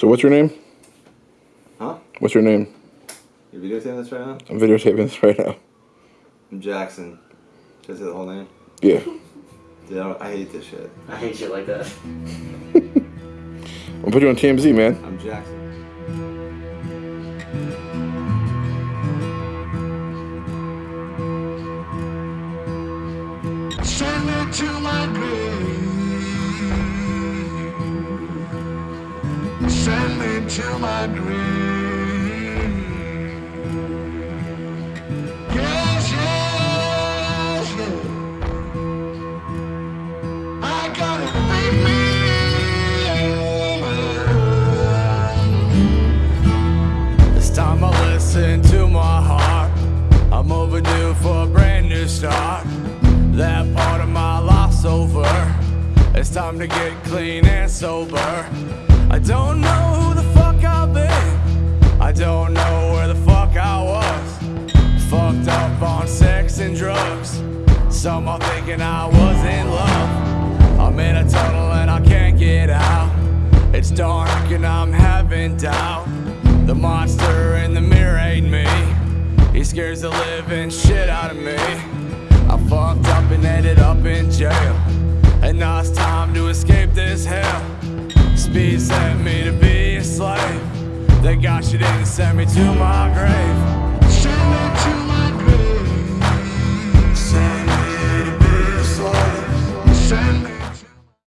So what's your name? Huh? What's your name? You're videotaping this right now? I'm videotaping this right now. I'm Jackson. Should I say the whole name? Yeah. Dude, I, don't, I hate this shit. I hate shit like that. I'll put you on TMZ, man. I'm Jackson. Send me to my grave. Send me to my grave. Time I listen to my heart. I'm overdue for a brand new start. That part of my life's over. It's time to get clean and sober. I don't know who the fuck I've been. I don't know where the fuck I was. Fucked up on sex and drugs. Some are thinking I was in love. I'm in a tunnel and I can't get out. It's dark and I'm having doubt. The monster in the mirror ain't me. He scares the living shit out of me. I fucked up and ended up in jail. And now it's time to escape this hell. Speed sent me to be a slave. Thank God she didn't send me to my grave.